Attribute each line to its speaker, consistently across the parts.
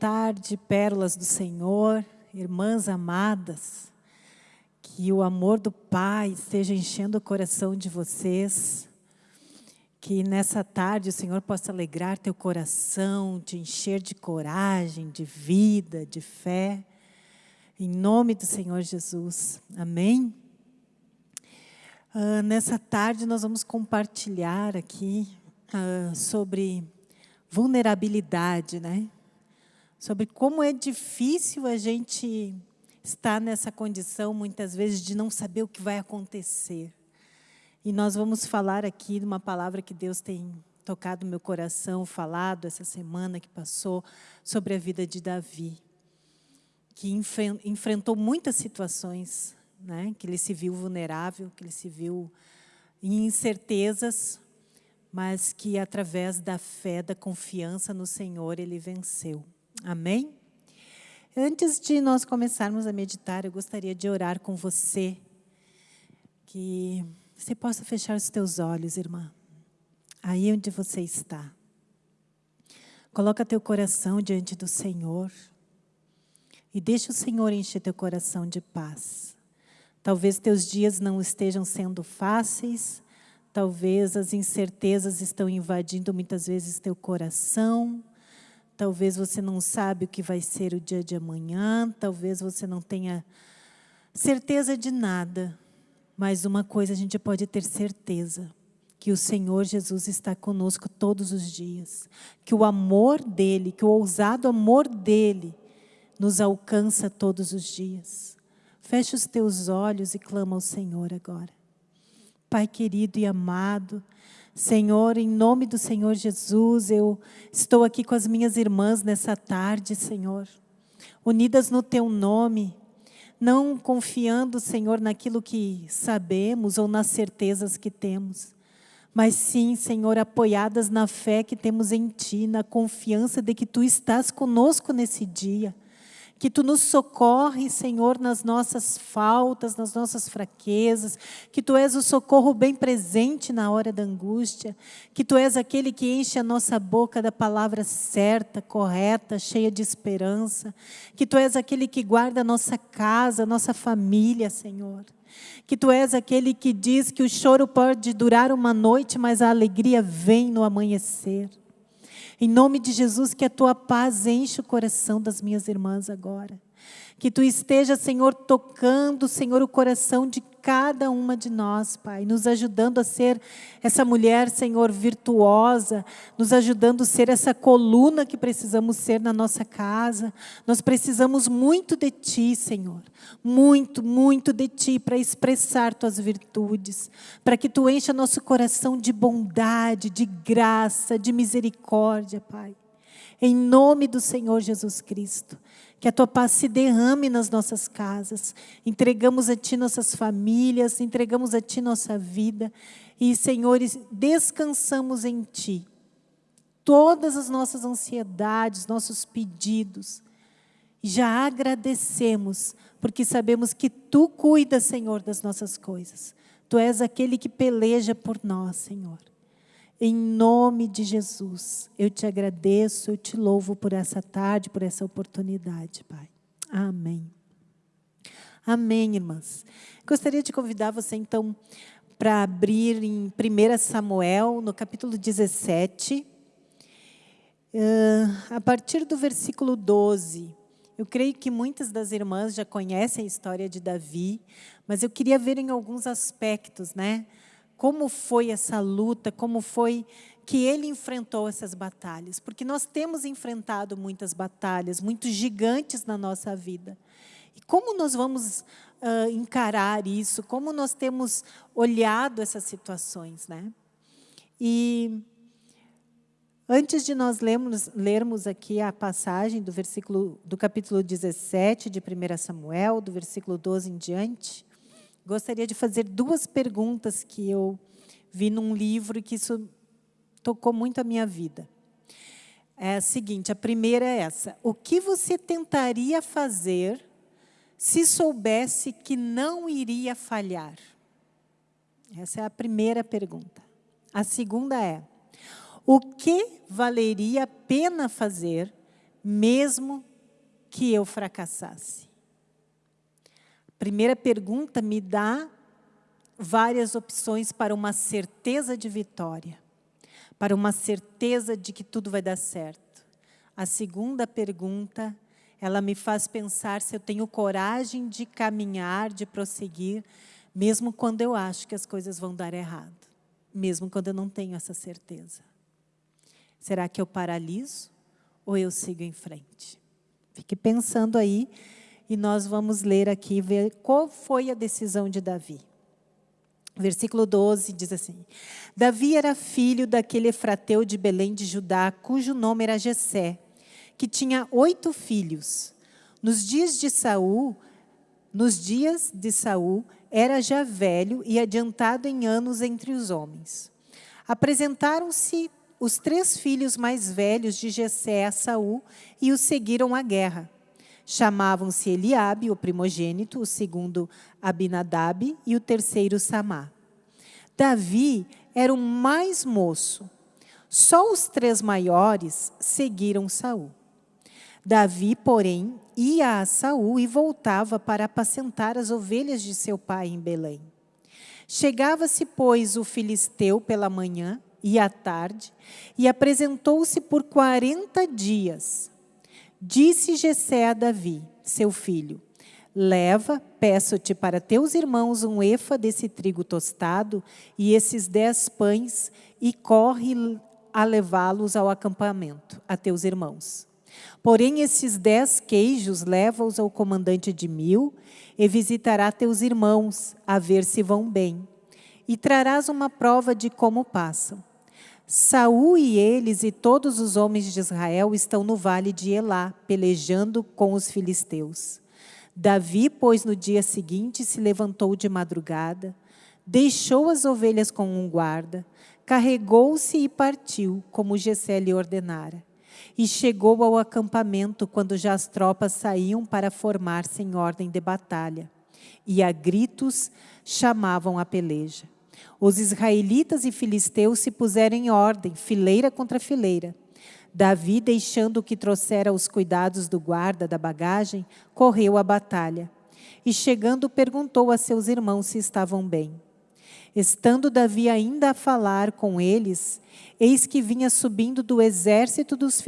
Speaker 1: Tarde, pérolas do Senhor, irmãs amadas. Que o amor do Pai esteja enchendo o coração de vocês. Que nessa tarde o Senhor possa alegrar teu coração, te encher de coragem, de vida, de fé. Em nome do Senhor Jesus. Amém? Uh, nessa tarde nós vamos compartilhar aqui uh, sobre vulnerabilidade, né? Sobre como é difícil a gente estar nessa condição, muitas vezes, de não saber o que vai acontecer. E nós vamos falar aqui de uma palavra que Deus tem tocado meu coração, falado essa semana que passou, sobre a vida de Davi, que enfrentou muitas situações né? que ele se viu vulnerável, que ele se viu em incertezas, mas que através da fé, da confiança no Senhor, ele venceu. Amém? Antes de nós começarmos a meditar, eu gostaria de orar com você, que você possa fechar os teus olhos, irmã, aí onde você está. Coloca teu coração diante do Senhor e deixa o Senhor encher teu coração de paz. Talvez teus dias não estejam sendo fáceis, talvez as incertezas estão invadindo muitas vezes teu coração, talvez você não sabe o que vai ser o dia de amanhã, talvez você não tenha certeza de nada, mas uma coisa a gente pode ter certeza, que o Senhor Jesus está conosco todos os dias, que o amor dEle, que o ousado amor dEle nos alcança todos os dias. Feche os teus olhos e clama ao Senhor agora. Pai querido e amado, Senhor, em nome do Senhor Jesus, eu estou aqui com as minhas irmãs nessa tarde, Senhor, unidas no Teu nome, não confiando, Senhor, naquilo que sabemos ou nas certezas que temos, mas sim, Senhor, apoiadas na fé que temos em Ti, na confiança de que Tu estás conosco nesse dia que Tu nos socorre, Senhor, nas nossas faltas, nas nossas fraquezas, que Tu és o socorro bem presente na hora da angústia, que Tu és aquele que enche a nossa boca da palavra certa, correta, cheia de esperança, que Tu és aquele que guarda a nossa casa, a nossa família, Senhor. Que Tu és aquele que diz que o choro pode durar uma noite, mas a alegria vem no amanhecer. Em nome de Jesus, que a tua paz enche o coração das minhas irmãs agora. Que tu esteja, Senhor, tocando, Senhor, o coração de cada uma de nós, Pai, nos ajudando a ser essa mulher, Senhor, virtuosa, nos ajudando a ser essa coluna que precisamos ser na nossa casa. Nós precisamos muito de Ti, Senhor, muito, muito de Ti para expressar Tuas virtudes, para que Tu encha nosso coração de bondade, de graça, de misericórdia, Pai. Em nome do Senhor Jesus Cristo. Que a tua paz se derrame nas nossas casas. Entregamos a ti nossas famílias, entregamos a ti nossa vida. E, Senhor, descansamos em ti. Todas as nossas ansiedades, nossos pedidos. Já agradecemos, porque sabemos que tu cuidas, Senhor, das nossas coisas. Tu és aquele que peleja por nós, Senhor. Em nome de Jesus, eu te agradeço, eu te louvo por essa tarde, por essa oportunidade, Pai. Amém. Amém, irmãs. Gostaria de convidar você, então, para abrir em 1 Samuel, no capítulo 17, uh, a partir do versículo 12. Eu creio que muitas das irmãs já conhecem a história de Davi, mas eu queria ver em alguns aspectos, né? Como foi essa luta, como foi que ele enfrentou essas batalhas. Porque nós temos enfrentado muitas batalhas, muitos gigantes na nossa vida. E como nós vamos uh, encarar isso? Como nós temos olhado essas situações? Né? E antes de nós lermos, lermos aqui a passagem do versículo do capítulo 17 de 1 Samuel, do versículo 12 em diante, gostaria de fazer duas perguntas que eu vi num livro e que isso tocou muito a minha vida. É a seguinte, a primeira é essa. O que você tentaria fazer se soubesse que não iria falhar? Essa é a primeira pergunta. A segunda é, o que valeria a pena fazer mesmo que eu fracassasse? Primeira pergunta me dá várias opções para uma certeza de vitória, para uma certeza de que tudo vai dar certo. A segunda pergunta, ela me faz pensar se eu tenho coragem de caminhar, de prosseguir, mesmo quando eu acho que as coisas vão dar errado, mesmo quando eu não tenho essa certeza. Será que eu paraliso ou eu sigo em frente? Fique pensando aí e nós vamos ler aqui, ver qual foi a decisão de Davi. Versículo 12 diz assim: Davi era filho daquele efrateu de Belém de Judá, cujo nome era Jessé, que tinha oito filhos. Nos dias de Saul, nos dias de Saul, era já velho e adiantado em anos entre os homens. Apresentaram-se os três filhos mais velhos de Jessé a Saul e o seguiram à guerra. Chamavam-se Eliabe, o primogênito, o segundo Abinadab e o terceiro Samá. Davi era o mais moço. Só os três maiores seguiram Saul. Davi, porém, ia a Saul e voltava para apacentar as ovelhas de seu pai em Belém. Chegava-se, pois, o filisteu pela manhã e à tarde, e apresentou-se por quarenta dias. Disse Jessé a Davi, seu filho, leva, peço-te para teus irmãos um efa desse trigo tostado e esses dez pães, e corre a levá-los ao acampamento, a teus irmãos. Porém, esses dez queijos leva-os ao comandante de mil, e visitará teus irmãos, a ver se vão bem. E trarás uma prova de como passam. Saul e eles e todos os homens de Israel estão no vale de Elá, pelejando com os filisteus. Davi, pois, no dia seguinte se levantou de madrugada, deixou as ovelhas com um guarda, carregou-se e partiu, como Gessé lhe ordenara. E chegou ao acampamento quando já as tropas saíam para formar-se em ordem de batalha. E a gritos chamavam a peleja. Os israelitas e filisteus se puseram em ordem, fileira contra fileira. Davi, deixando o que trouxera os cuidados do guarda da bagagem, correu à batalha. E chegando, perguntou a seus irmãos se estavam bem. Estando Davi ainda a falar com eles, eis que vinha subindo do exército dos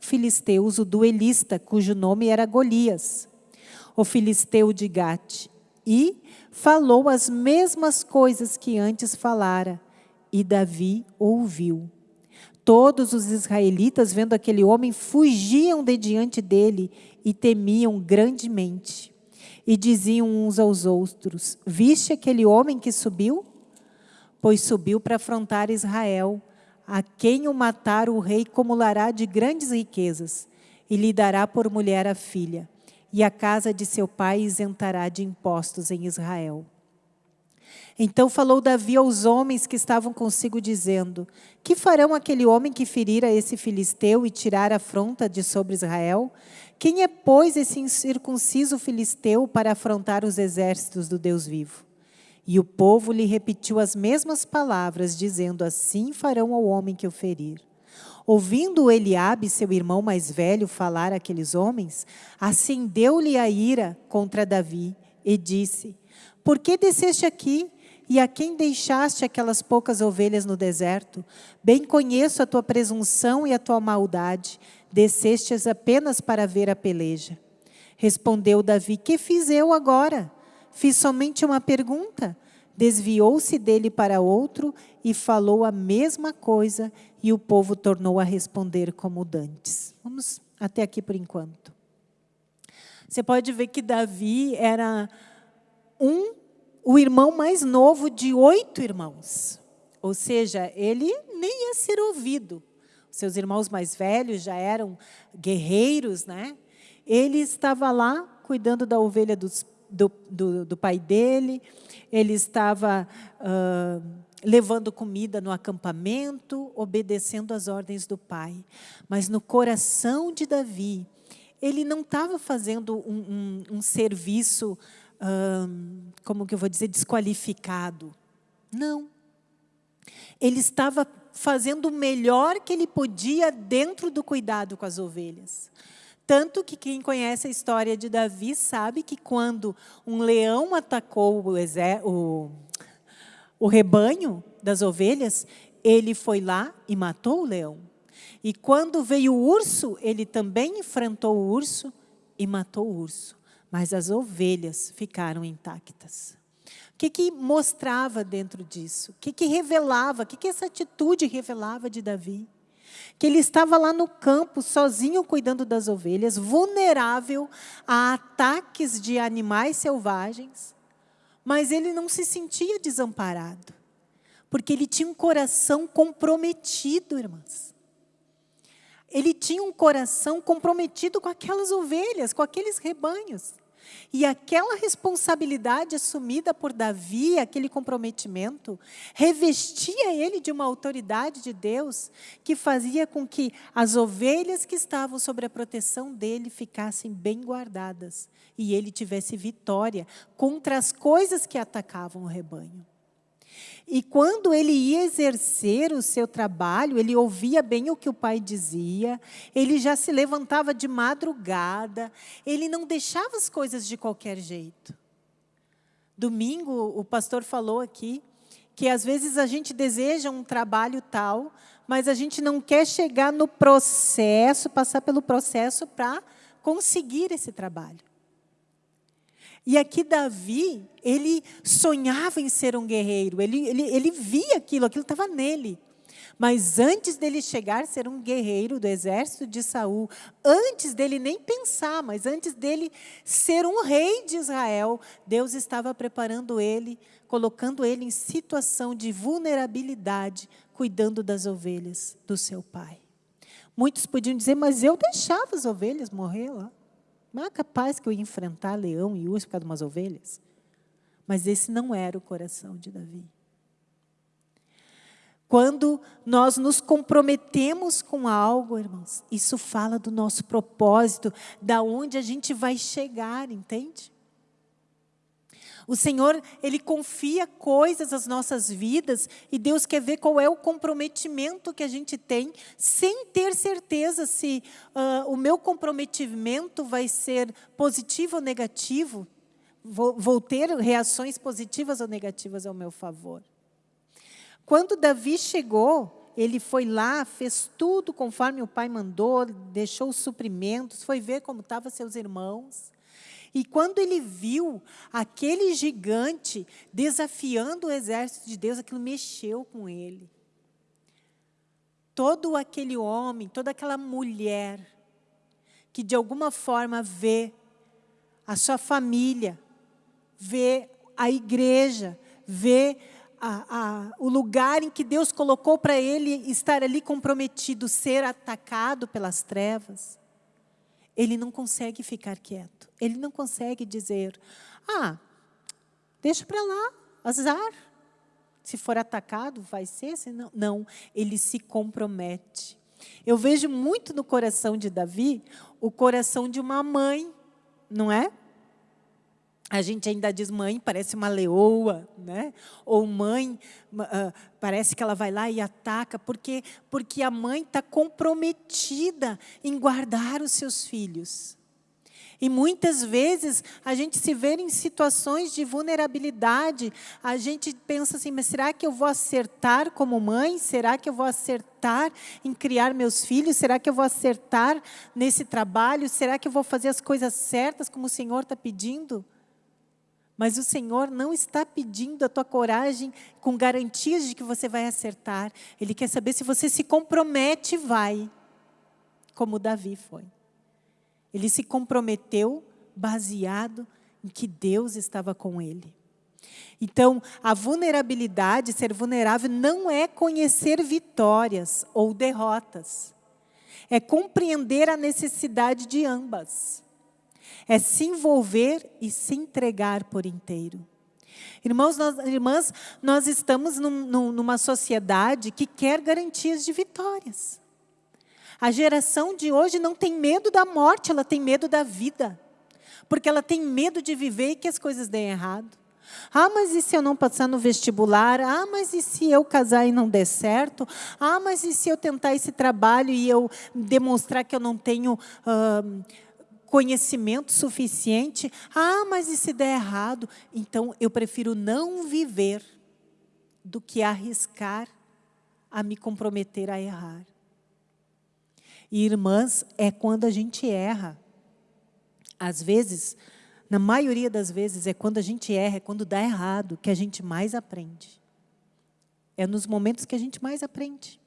Speaker 1: filisteus o duelista, cujo nome era Golias, o filisteu de Gate. E, falou as mesmas coisas que antes falara, e Davi ouviu. Todos os israelitas, vendo aquele homem, fugiam de diante dele e temiam grandemente. E diziam uns aos outros: Viste aquele homem que subiu? Pois subiu para afrontar Israel. A quem o matar, o rei acumulará de grandes riquezas e lhe dará por mulher a filha e a casa de seu pai isentará de impostos em Israel. Então falou Davi aos homens que estavam consigo, dizendo: Que farão aquele homem que ferira esse filisteu e tirar a afronta de sobre Israel? Quem é, pois, esse incircunciso filisteu para afrontar os exércitos do Deus vivo? E o povo lhe repetiu as mesmas palavras, dizendo: Assim farão ao homem que o ferir. Ouvindo Eliabe, seu irmão mais velho, falar àqueles homens, acendeu-lhe a ira contra Davi e disse: Por que desceste aqui? E a quem deixaste aquelas poucas ovelhas no deserto? Bem conheço a tua presunção e a tua maldade. Descestes apenas para ver a peleja. Respondeu Davi: Que fiz eu agora? Fiz somente uma pergunta. Desviou-se dele para outro e falou a mesma coisa, e o povo tornou a responder como dantes. Vamos até aqui por enquanto. Você pode ver que Davi era um, o irmão mais novo de oito irmãos. Ou seja, ele nem ia ser ouvido. Seus irmãos mais velhos já eram guerreiros, né? Ele estava lá cuidando da ovelha dos do, do, do pai dele, ele estava uh, levando comida no acampamento, obedecendo às ordens do pai. Mas no coração de Davi, ele não estava fazendo um, um, um serviço, como que eu vou dizer, desqualificado. Não. Ele estava fazendo o melhor que ele podia dentro do cuidado com as ovelhas. Tanto que quem conhece a história de Davi sabe que quando um leão atacou o, o, o rebanho das ovelhas, ele foi lá e matou o leão. E quando veio o urso, ele também enfrentou o urso e matou o urso. Mas as ovelhas ficaram intactas. O que, que mostrava dentro disso? O que, que revelava? O que, que essa atitude revelava de Davi? Que ele estava lá no campo, sozinho, cuidando das ovelhas, vulnerável a ataques de animais selvagens, mas ele não se sentia desamparado, porque ele tinha um coração comprometido, irmãs. Ele tinha um coração comprometido com aquelas ovelhas, com aqueles rebanhos. E aquela responsabilidade assumida por Davi, aquele comprometimento, revestia ele de uma autoridade de Deus que fazia com que as ovelhas que estavam sob a proteção dele ficassem bem guardadas e ele tivesse vitória contra as coisas que atacavam o rebanho. E quando ele ia exercer o seu trabalho, ele ouvia bem o que o pai dizia, ele já se levantava de madrugada, ele não deixava as coisas de qualquer jeito. Domingo, o pastor falou aqui que às vezes a gente deseja um trabalho tal, mas a gente não quer chegar no processo, passar pelo processo para conseguir esse trabalho. E aqui Davi, ele sonhava em ser um guerreiro, ele, ele, ele via aquilo, aquilo estava nele. Mas antes dele chegar a ser um guerreiro do exército de Saul, antes dele nem pensar, mas antes dele ser um rei de Israel, Deus estava preparando ele, colocando ele em situação de vulnerabilidade, cuidando das ovelhas do seu pai. Muitos podiam dizer, mas eu deixava as ovelhas morrer lá. Não é capaz que eu ia enfrentar leão e urso por causa de umas ovelhas. Mas esse não era o coração de Davi. Quando nós nos comprometemos com algo, irmãos, isso fala do nosso propósito, da onde a gente vai chegar, entende? O Senhor, Ele confia coisas às nossas vidas e Deus quer ver qual é o comprometimento que a gente tem, sem ter certeza se uh, o meu comprometimento vai ser positivo ou negativo. Vou, vou ter reações positivas ou negativas ao meu favor. Quando Davi chegou, ele foi lá, fez tudo conforme o pai mandou, deixou os suprimentos, foi ver como estavam seus irmãos. E quando ele viu aquele gigante desafiando o exército de Deus, aquilo mexeu com ele. Todo aquele homem, toda aquela mulher, que de alguma forma vê a sua família, vê a igreja, vê a, a, o lugar em que Deus colocou para ele estar ali comprometido, ser atacado pelas trevas, ele não consegue ficar quieto. Ele não consegue dizer, ah, deixa para lá, azar. Se for atacado, vai ser, senão... Não, ele se compromete. Eu vejo muito no coração de Davi o coração de uma mãe, não é? A gente ainda diz mãe, parece uma leoa, né? ou mãe, uh, parece que ela vai lá e ataca, porque, porque a mãe está comprometida em guardar os seus filhos. E muitas vezes a gente se vê em situações de vulnerabilidade, a gente pensa assim, mas será que eu vou acertar como mãe? Será que eu vou acertar em criar meus filhos? Será que eu vou acertar nesse trabalho? Será que eu vou fazer as coisas certas como o Senhor está pedindo? Mas o Senhor não está pedindo a tua coragem com garantias de que você vai acertar. Ele quer saber se você se compromete e vai, como Davi foi. Ele se comprometeu baseado em que Deus estava com ele. Então, a vulnerabilidade, ser vulnerável, não é conhecer vitórias ou derrotas. É compreender a necessidade de ambas é se envolver e se entregar por inteiro. Irmãos, nós, irmãs, nós estamos num, num, numa sociedade que quer garantias de vitórias. A geração de hoje não tem medo da morte, ela tem medo da vida. Porque ela tem medo de viver e que as coisas deem errado. Ah, mas e se eu não passar no vestibular? Ah, mas e se eu casar e não der certo? Ah, mas e se eu tentar esse trabalho e eu demonstrar que eu não tenho uh, conhecimento suficiente? Ah, mas e se der errado? Então, eu prefiro não viver do que arriscar a me comprometer a errar. E, irmãs, é quando a gente erra. Às vezes, na maioria das vezes, é quando a gente erra, é quando dá errado, que a gente mais aprende. É nos momentos que a gente mais aprende.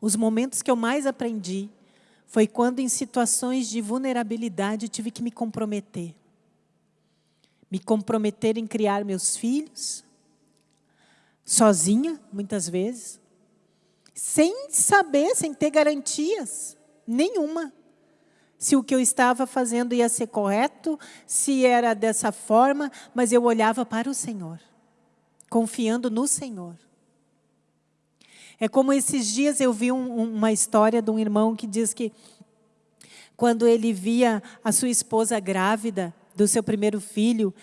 Speaker 1: Os momentos que eu mais aprendi foi quando, em situações de vulnerabilidade, eu tive que me comprometer. Me comprometer em criar meus filhos, sozinha, muitas vezes, sem saber, sem ter garantias nenhuma se o que eu estava fazendo ia ser correto, se era dessa forma, mas eu olhava para o Senhor, confiando no Senhor. É como esses dias eu vi um, uma história de um irmão que diz que quando ele via a sua esposa grávida do seu primeiro filho,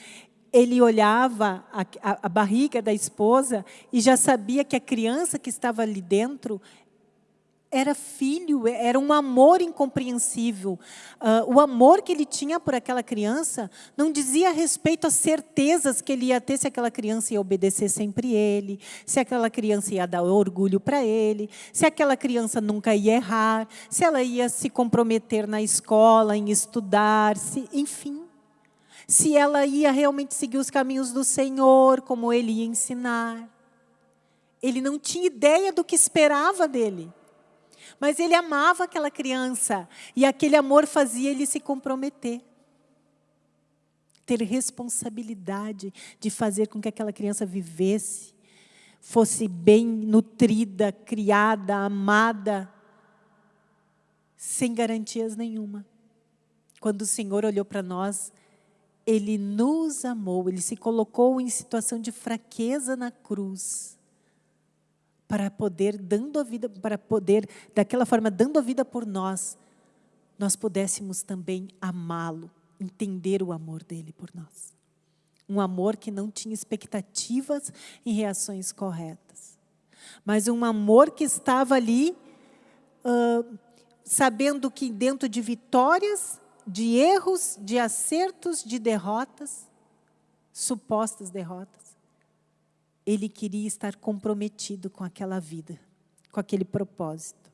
Speaker 1: ele olhava a, a, a, barriga da esposa e já sabia que a criança que estava ali dentro era filho, era um amor incompreensível. Uh, o amor que ele tinha por aquela criança não dizia respeito às certezas que ele ia ter se aquela criança ia obedecer sempre ele, se aquela criança ia dar orgulho para ele, se aquela criança nunca ia errar, se ela ia se comprometer na escola, em estudar, se, enfim. Se ela ia realmente seguir os caminhos do Senhor, como ele ia ensinar. Ele não tinha ideia do que esperava dele. Mas ele amava aquela criança e aquele amor fazia ele se comprometer. Ter responsabilidade de fazer com que aquela criança vivesse, fosse bem nutrida, criada, amada, sem garantias nenhuma. Quando o Senhor olhou para nós, Ele nos amou, Ele se colocou em situação de fraqueza na cruz para poder, dando a vida, para poder, daquela forma, dando a vida por nós, nós pudéssemos também amá-lo, entender o amor dele por nós. Um amor que não tinha expectativas em reações corretas. Mas um amor que estava ali, uh, sabendo que dentro de vitórias, de erros, de acertos, de derrotas, supostas derrotas, ele queria estar comprometido com aquela vida, com aquele propósito.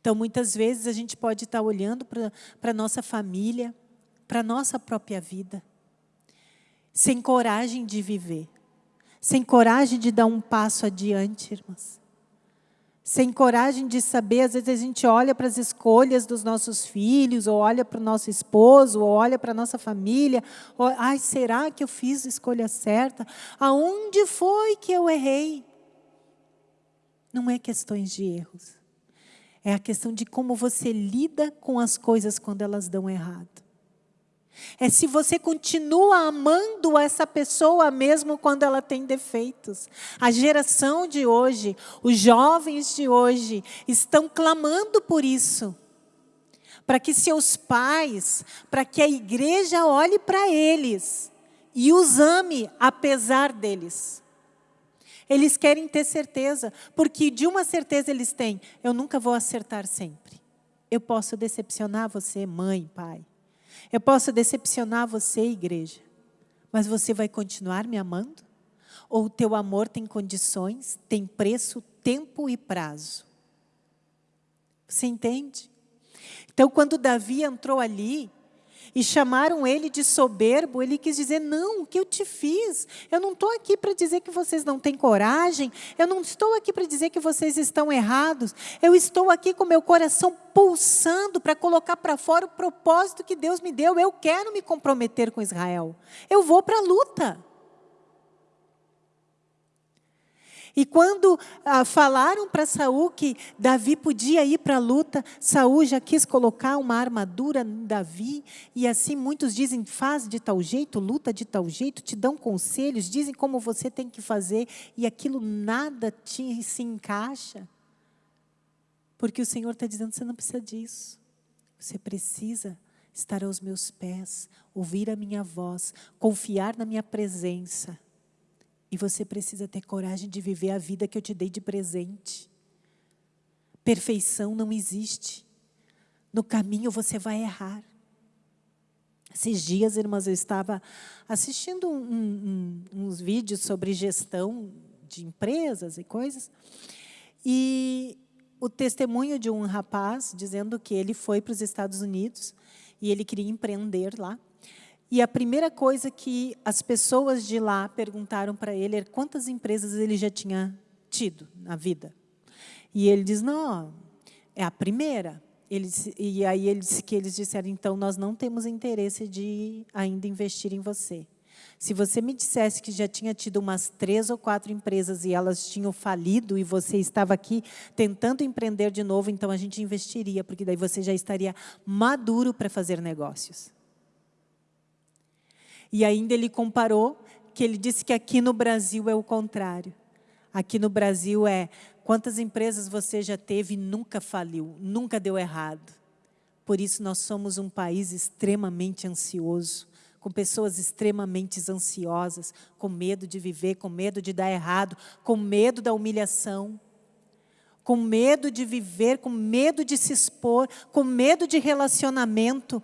Speaker 1: Então, muitas vezes a gente pode estar olhando para a nossa família, para a nossa própria vida, sem coragem de viver, sem coragem de dar um passo adiante, irmãs sem coragem de saber, às vezes a gente olha para as escolhas dos nossos filhos, ou olha para o nosso esposo, ou olha para a nossa família, ou, ai, será que eu fiz a escolha certa? Aonde foi que eu errei? Não é questões de erros, é a questão de como você lida com as coisas quando elas dão errado. É se você continua amando essa pessoa mesmo quando ela tem defeitos. A geração de hoje, os jovens de hoje, estão clamando por isso. Para que seus pais, para que a igreja olhe para eles e os ame apesar deles. Eles querem ter certeza, porque de uma certeza eles têm: eu nunca vou acertar sempre. Eu posso decepcionar você, mãe, pai. Eu posso decepcionar você, igreja, mas você vai continuar me amando? Ou o teu amor tem condições, tem preço, tempo e prazo? Você entende? Então, quando Davi entrou ali, e chamaram ele de soberbo, ele quis dizer: Não, o que eu te fiz? Eu não estou aqui para dizer que vocês não têm coragem, eu não estou aqui para dizer que vocês estão errados, eu estou aqui com meu coração pulsando para colocar para fora o propósito que Deus me deu. Eu quero me comprometer com Israel, eu vou para a luta. E quando ah, falaram para Saul que Davi podia ir para a luta, Saul já quis colocar uma armadura em Davi, e assim muitos dizem, faz de tal jeito, luta de tal jeito, te dão conselhos, dizem como você tem que fazer, e aquilo nada te, se encaixa. Porque o Senhor está dizendo, você não precisa disso. Você precisa estar aos meus pés, ouvir a minha voz, confiar na minha presença. E você precisa ter coragem de viver a vida que eu te dei de presente. Perfeição não existe. No caminho você vai errar. Esses dias, irmãs, eu estava assistindo um, um, uns vídeos sobre gestão de empresas e coisas, e o testemunho de um rapaz dizendo que ele foi para os Estados Unidos e ele queria empreender lá. E a primeira coisa que as pessoas de lá perguntaram para ele era quantas empresas ele já tinha tido na vida. E ele diz, não, é a primeira. Ele, e aí ele disse que eles disseram, então, nós não temos interesse de ainda investir em você. Se você me dissesse que já tinha tido umas três ou quatro empresas e elas tinham falido e você estava aqui tentando empreender de novo, então a gente investiria, porque daí você já estaria maduro para fazer negócios. E ainda ele comparou que ele disse que aqui no Brasil é o contrário. Aqui no Brasil é quantas empresas você já teve e nunca faliu, nunca deu errado. Por isso nós somos um país extremamente ansioso com pessoas extremamente ansiosas, com medo de viver, com medo de dar errado, com medo da humilhação, com medo de viver, com medo de se expor, com medo de relacionamento,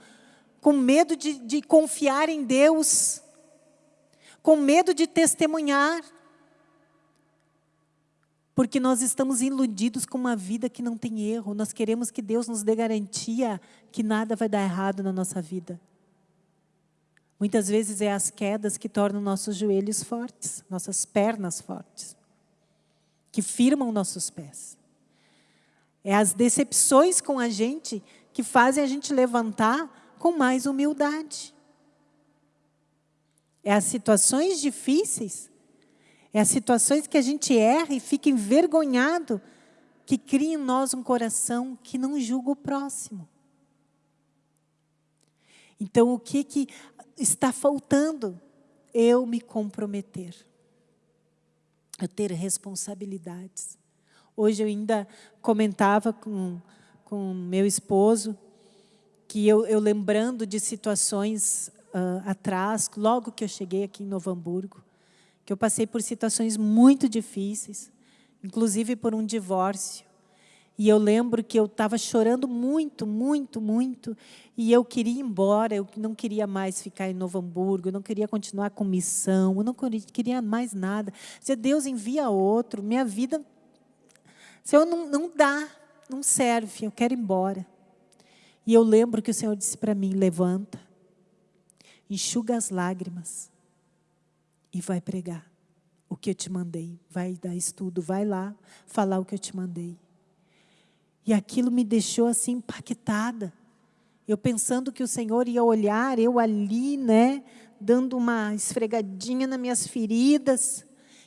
Speaker 1: com medo de, de confiar em Deus, com medo de testemunhar. Porque nós estamos iludidos com uma vida que não tem erro. Nós queremos que Deus nos dê garantia que nada vai dar errado na nossa vida. Muitas vezes é as quedas que tornam nossos joelhos fortes, nossas pernas fortes, que firmam nossos pés. É as decepções com a gente que fazem a gente levantar com mais humildade. É as situações difíceis, é as situações que a gente erra e fica envergonhado, que cria em nós um coração que não julga o próximo. Então, o que, que está faltando eu me comprometer, eu ter responsabilidades. Hoje eu ainda comentava com, com meu esposo que eu, eu lembrando de situações uh, atrás, logo que eu cheguei aqui em Novo Hamburgo, que eu passei por situações muito difíceis, inclusive por um divórcio. E eu lembro que eu estava chorando muito, muito, muito, e eu queria ir embora, eu não queria mais ficar em Novo Hamburgo, eu não queria continuar com missão, eu não queria mais nada. Se Deus envia outro, minha vida, Senhor, não, não dá, não serve, eu quero ir embora. E eu lembro que o Senhor disse para mim, levanta, enxuga as lágrimas e vai pregar o que eu te mandei. Vai dar estudo, vai lá falar o que eu te mandei. E aquilo me deixou assim impactada. Eu pensando que o Senhor ia olhar, eu ali, né, dando uma esfregadinha nas minhas feridas,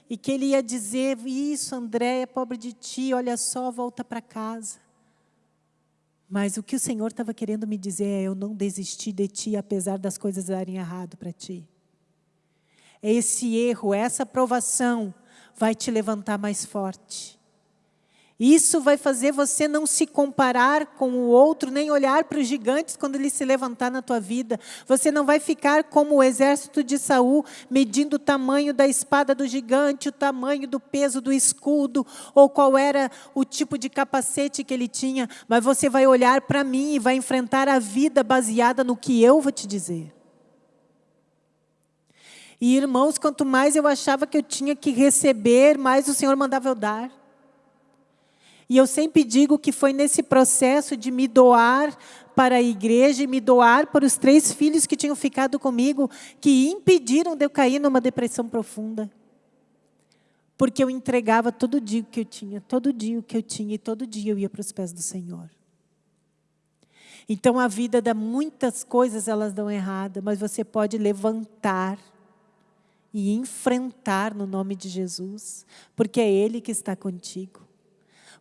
Speaker 1: e que Ele ia dizer, isso André, é pobre de ti, olha só, volta para casa. Mas o que o Senhor estava querendo me dizer é, eu não desisti de ti, apesar das coisas darem errado para ti. Esse erro, essa provação vai te levantar mais forte. Isso vai fazer você não se comparar com o outro, nem olhar para os gigantes quando ele se levantar na tua vida. Você não vai ficar como o exército de Saul, medindo o tamanho da espada do gigante, o tamanho do peso do escudo, ou qual era o tipo de capacete que ele tinha. Mas você vai olhar para mim e vai enfrentar a vida baseada no que eu vou te dizer. E irmãos, quanto mais eu achava que eu tinha que receber, mais o Senhor mandava eu dar. E eu sempre digo que foi nesse processo de me doar para a igreja e me doar para os três filhos que tinham ficado comigo, que impediram de eu cair numa depressão profunda. Porque eu entregava todo dia o que eu tinha, todo dia o que eu tinha, e todo dia eu ia para os pés do Senhor. Então a vida dá muitas coisas, elas dão errada, mas você pode levantar e enfrentar no nome de Jesus, porque é Ele que está contigo.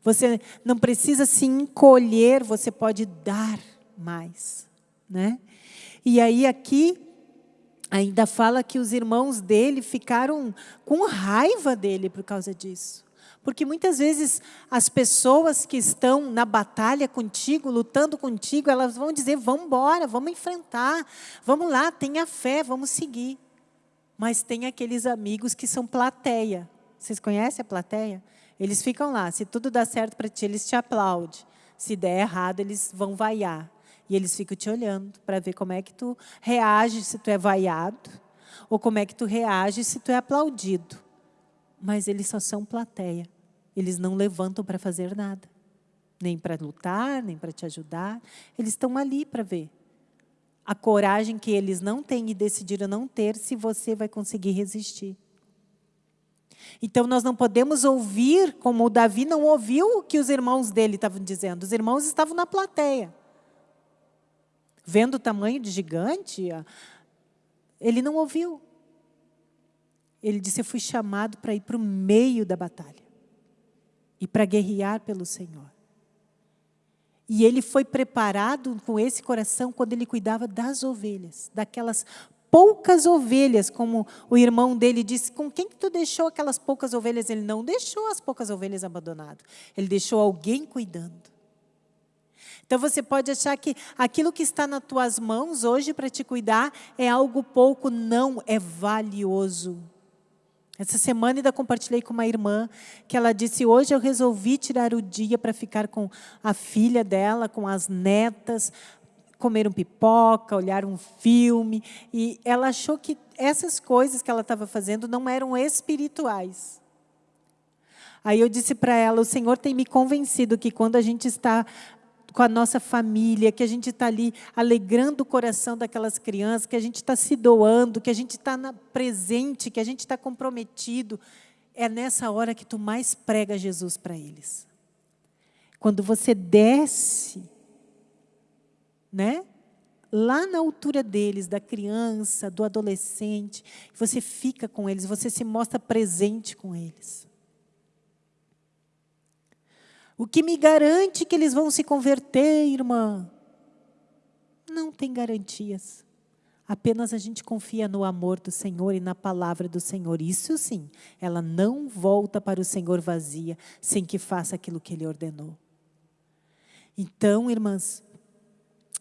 Speaker 1: Você não precisa se encolher, você pode dar mais. Né? E aí aqui, ainda fala que os irmãos dele ficaram com raiva dele por causa disso. Porque muitas vezes as pessoas que estão na batalha contigo, lutando contigo, elas vão dizer: vamos embora, vamos enfrentar, vamos lá, tenha fé, vamos seguir. Mas tem aqueles amigos que são plateia. Vocês conhecem a plateia? Eles ficam lá. Se tudo dá certo para ti, eles te aplaudem. Se der errado, eles vão vaiar. E eles ficam te olhando para ver como é que tu reage se tu é vaiado ou como é que tu reage se tu é aplaudido. Mas eles só são plateia. Eles não levantam para fazer nada. Nem para lutar, nem para te ajudar. Eles estão ali para ver. A coragem que eles não têm e decidiram não ter, se você vai conseguir resistir. Então, nós não podemos ouvir, como o Davi não ouviu o que os irmãos dele estavam dizendo. Os irmãos estavam na plateia. Vendo o tamanho de gigante, ele não ouviu. Ele disse, eu fui chamado para ir para o meio da batalha e para guerrear pelo Senhor. E ele foi preparado com esse coração quando ele cuidava das ovelhas, daquelas poucas ovelhas, como o irmão dele disse, com quem que tu deixou aquelas poucas ovelhas? Ele não deixou as poucas ovelhas abandonadas, ele deixou alguém cuidando. Então você pode achar que aquilo que está nas tuas mãos hoje para te cuidar é algo pouco, não, é valioso. Essa semana ainda compartilhei com uma irmã que ela disse: hoje eu resolvi tirar o dia para ficar com a filha dela, com as netas, comer um pipoca, olhar um filme. E ela achou que essas coisas que ela estava fazendo não eram espirituais. Aí eu disse para ela: o Senhor tem me convencido que quando a gente está com a nossa família, que a gente está ali alegrando o coração daquelas crianças, que a gente está se doando, que a gente está presente, que a gente está comprometido. É nessa hora que tu mais prega Jesus para eles. Quando você desce, né? Lá na altura deles, da criança, do adolescente, você fica com eles, você se mostra presente com eles. O que me garante que eles vão se converter, irmã? Não tem garantias. Apenas a gente confia no amor do Senhor e na palavra do Senhor. Isso sim, ela não volta para o Senhor vazia, sem que faça aquilo que Ele ordenou. Então, irmãs,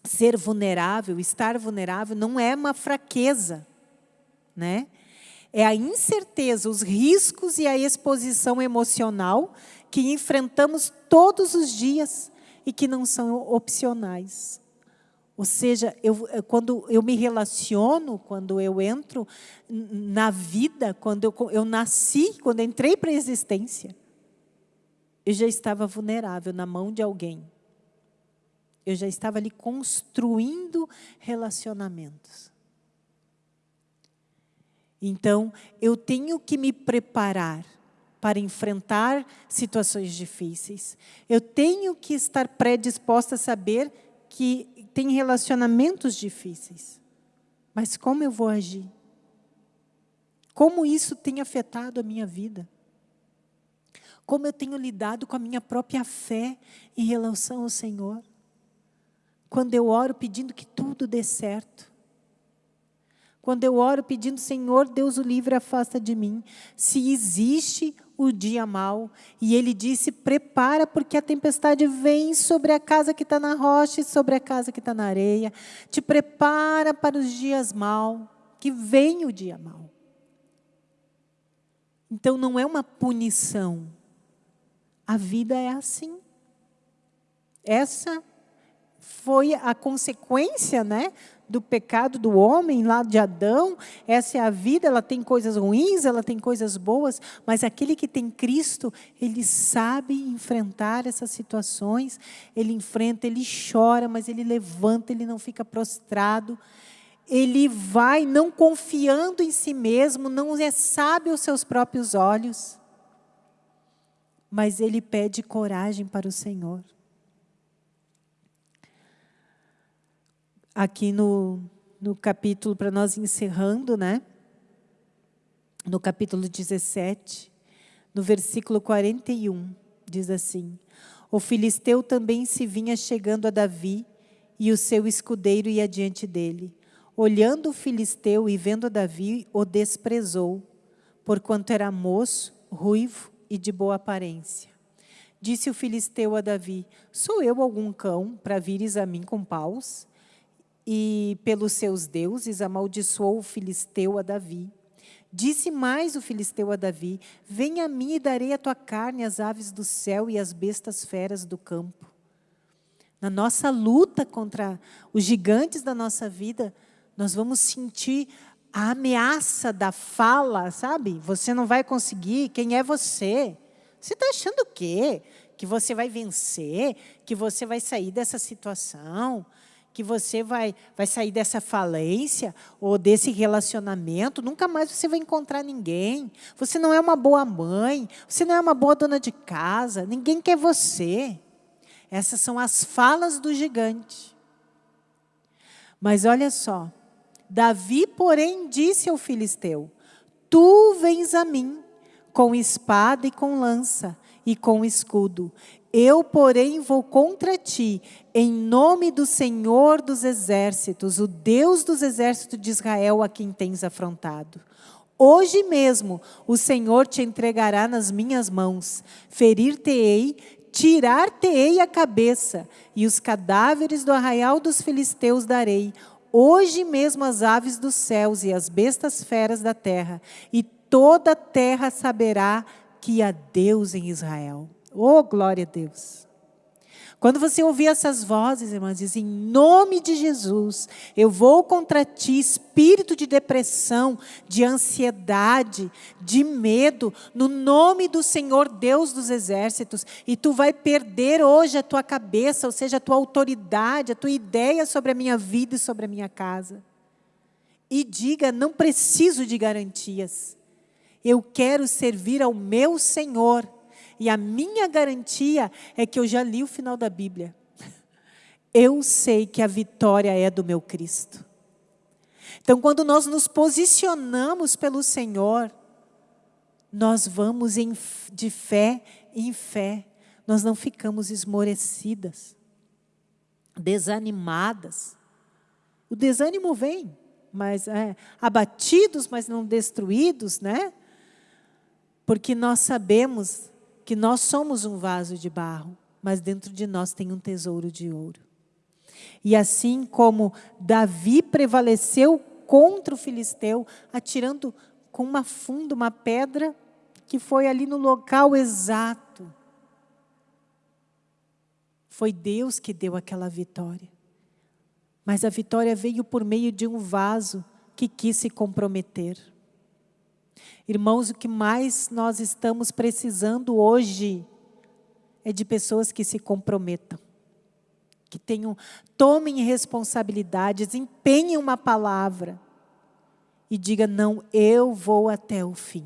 Speaker 1: ser vulnerável, estar vulnerável, não é uma fraqueza, né? É a incerteza, os riscos e a exposição emocional que enfrentamos todos os dias e que não são opcionais. Ou seja, eu, quando eu me relaciono, quando eu entro na vida, quando eu, eu nasci, quando entrei para a existência, eu já estava vulnerável na mão de alguém. Eu já estava ali construindo relacionamentos. Então, eu tenho que me preparar para enfrentar situações difíceis. Eu tenho que estar predisposta a saber que tem relacionamentos difíceis. Mas como eu vou agir? Como isso tem afetado a minha vida? Como eu tenho lidado com a minha própria fé em relação ao Senhor? Quando eu oro pedindo que tudo dê certo. Quando eu oro pedindo, Senhor, Deus o livre, afasta de mim. Se existe o dia mau. E ele disse: Prepara, porque a tempestade vem sobre a casa que está na rocha e sobre a casa que está na areia. Te prepara para os dias mau, que vem o dia mau. Então não é uma punição. A vida é assim. Essa foi a consequência, né, do pecado do homem lá de Adão. Essa é a vida, ela tem coisas ruins, ela tem coisas boas, mas aquele que tem Cristo, ele sabe enfrentar essas situações, ele enfrenta, ele chora, mas ele levanta, ele não fica prostrado. Ele vai não confiando em si mesmo, não é sábio aos seus próprios olhos, mas ele pede coragem para o Senhor. Aqui no, no capítulo, para nós encerrando, né? No capítulo 17, no versículo 41, diz assim: O filisteu também se vinha chegando a Davi, e o seu escudeiro ia diante dele. Olhando o filisteu e vendo Davi, o desprezou, porquanto era moço, ruivo e de boa aparência. Disse o filisteu a Davi: Sou eu algum cão para vires a mim com paus? E pelos seus deuses amaldiçoou o filisteu a Davi. Disse mais o filisteu a Davi: Vem a mim e darei a tua carne às aves do céu e às bestas feras do campo. Na nossa luta contra os gigantes da nossa vida, nós vamos sentir a ameaça da fala, sabe? Você não vai conseguir, quem é você? Você está achando o quê? Que você vai vencer? Que você vai sair dessa situação? Que você vai, vai sair dessa falência ou desse relacionamento, nunca mais você vai encontrar ninguém. Você não é uma boa mãe, você não é uma boa dona de casa, ninguém quer você. Essas são as falas do gigante. Mas olha só, Davi, porém, disse ao filisteu: Tu vens a mim com espada e com lança e com escudo, eu, porém, vou contra ti, em nome do Senhor dos exércitos, o Deus dos exércitos de Israel, a quem tens afrontado. Hoje mesmo o Senhor te entregará nas minhas mãos, ferir-te-ei, tirar-te-ei a cabeça, e os cadáveres do arraial dos filisteus darei. Hoje mesmo as aves dos céus e as bestas feras da terra, e toda a terra saberá que há Deus em Israel. Oh, glória a Deus. Quando você ouvir essas vozes, irmãs, diz, em nome de Jesus, eu vou contra ti, espírito de depressão, de ansiedade, de medo, no nome do Senhor Deus dos exércitos, e tu vai perder hoje a tua cabeça, ou seja, a tua autoridade, a tua ideia sobre a minha vida e sobre a minha casa. E diga, não preciso de garantias, eu quero servir ao meu Senhor, e a minha garantia é que eu já li o final da Bíblia. Eu sei que a vitória é do meu Cristo. Então, quando nós nos posicionamos pelo Senhor, nós vamos de fé em fé. Nós não ficamos esmorecidas, desanimadas. O desânimo vem, mas é, abatidos, mas não destruídos, né? Porque nós sabemos que nós somos um vaso de barro, mas dentro de nós tem um tesouro de ouro. E assim como Davi prevaleceu contra o filisteu, atirando com uma funda, uma pedra que foi ali no local exato. Foi Deus que deu aquela vitória. Mas a vitória veio por meio de um vaso que quis se comprometer. Irmãos, o que mais nós estamos precisando hoje é de pessoas que se comprometam, que tenham, tomem responsabilidades, empenhem uma palavra e diga não, eu vou até o fim.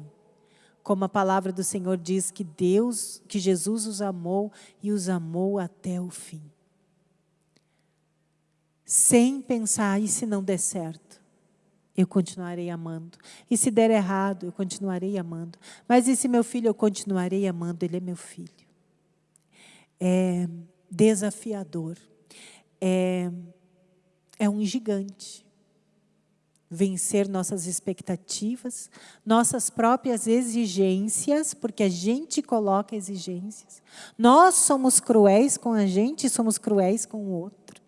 Speaker 1: Como a palavra do Senhor diz que Deus, que Jesus os amou e os amou até o fim. Sem pensar, e se não der certo? Eu continuarei amando. E se der errado, eu continuarei amando. Mas e se meu filho, eu continuarei amando, ele é meu filho. É desafiador. É, é um gigante. Vencer nossas expectativas, nossas próprias exigências, porque a gente coloca exigências. Nós somos cruéis com a gente somos cruéis com o outro.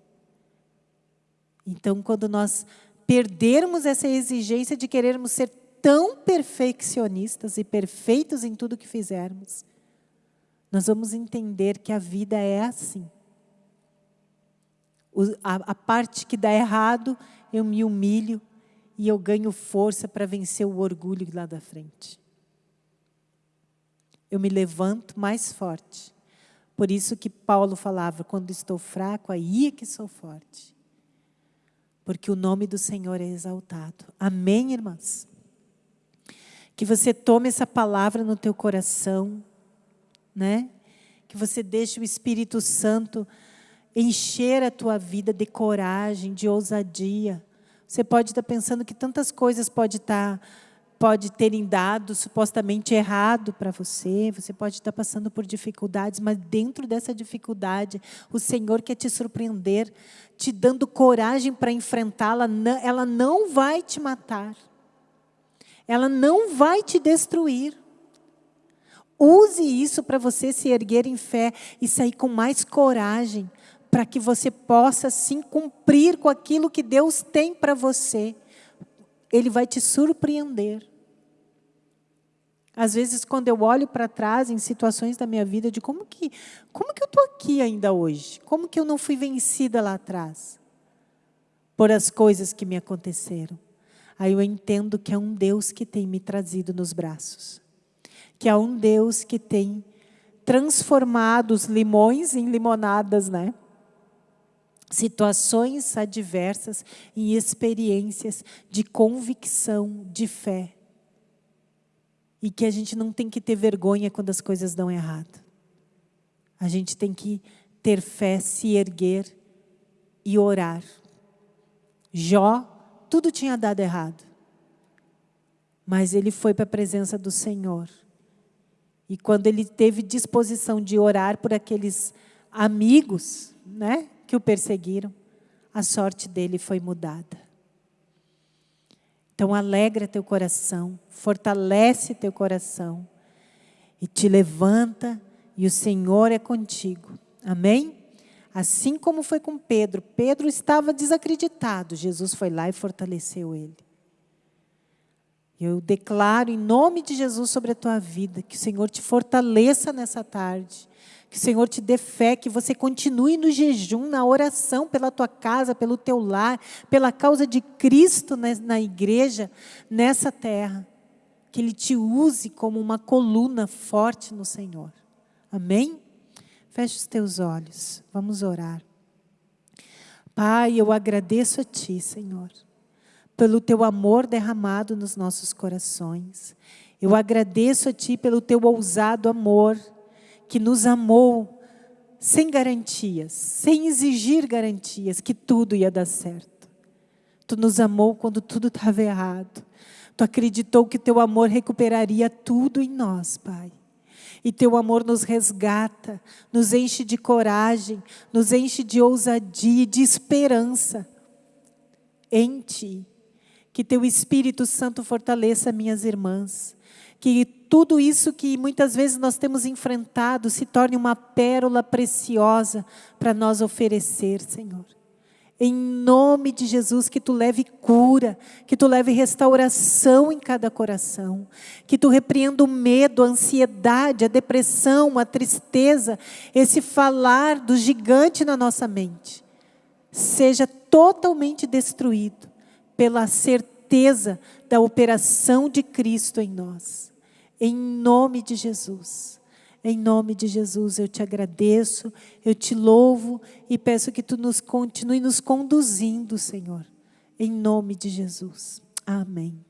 Speaker 1: Então, quando nós perdermos essa exigência de querermos ser tão perfeccionistas e perfeitos em tudo que fizermos, nós vamos entender que a vida é assim. O, a, a parte que dá errado, eu me humilho e eu ganho força para vencer o orgulho lá da frente. Eu me levanto mais forte. Por isso que Paulo falava, quando estou fraco, aí é que sou forte porque o nome do Senhor é exaltado. Amém, irmãs? Que você tome essa palavra no teu coração, né? Que você deixe o Espírito Santo encher a tua vida de coragem, de ousadia. Você pode estar pensando que tantas coisas pode estar pode terem dado supostamente errado para você, você pode estar passando por dificuldades, mas dentro dessa dificuldade, o Senhor quer te surpreender, te dando coragem para enfrentá-la, ela não vai te matar, ela não vai te destruir. Use isso para você se erguer em fé e sair com mais coragem, para que você possa sim cumprir com aquilo que Deus tem para você. Ele vai te surpreender. Às vezes, quando eu olho para trás em situações da minha vida, de como que, como que eu estou aqui ainda hoje? Como que eu não fui vencida lá atrás? Por as coisas que me aconteceram. Aí eu entendo que é um Deus que tem me trazido nos braços. Que é um Deus que tem transformado os limões em limonadas, né? Situações adversas em experiências de convicção, de fé e que a gente não tem que ter vergonha quando as coisas dão errado. A gente tem que ter fé, se erguer e orar. Jó, tudo tinha dado errado. Mas ele foi para a presença do Senhor. E quando ele teve disposição de orar por aqueles amigos né, que o perseguiram, a sorte dele foi mudada. Então alegra teu coração, fortalece teu coração e te levanta e o Senhor é contigo. Amém? Assim como foi com Pedro. Pedro estava desacreditado. Jesus foi lá e fortaleceu ele. Eu declaro em nome de Jesus sobre a tua vida que o Senhor te fortaleça nessa tarde que o Senhor te dê fé, que você continue no jejum, na oração pela tua casa, pelo teu lar, pela causa de Cristo na igreja, nessa terra. Que Ele te use como uma coluna forte no Senhor. Amém? Feche os teus olhos, vamos orar. Pai, eu agradeço a Ti, Senhor, pelo Teu amor derramado nos nossos corações. Eu agradeço a Ti pelo Teu ousado amor que nos amou sem garantias, sem exigir garantias que tudo ia dar certo. Tu nos amou quando tudo estava errado. Tu acreditou que teu amor recuperaria tudo em nós, Pai. E teu amor nos resgata, nos enche de coragem, nos enche de ousadia e de esperança em Ti. Que teu Espírito Santo fortaleça minhas irmãs. Que tudo isso que muitas vezes nós temos enfrentado se torne uma pérola preciosa para nós oferecer, Senhor. Em nome de Jesus, que tu leve cura, que tu leve restauração em cada coração, que tu repreenda o medo, a ansiedade, a depressão, a tristeza, esse falar do gigante na nossa mente, seja totalmente destruído pela certeza da operação de Cristo em nós. Em nome de Jesus. Em nome de Jesus, eu te agradeço, eu te louvo e peço que tu nos continue nos conduzindo, Senhor. Em nome de Jesus. Amém.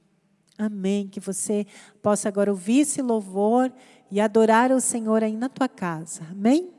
Speaker 1: Amém. Que você possa agora ouvir esse louvor e adorar o Senhor aí na tua casa. Amém?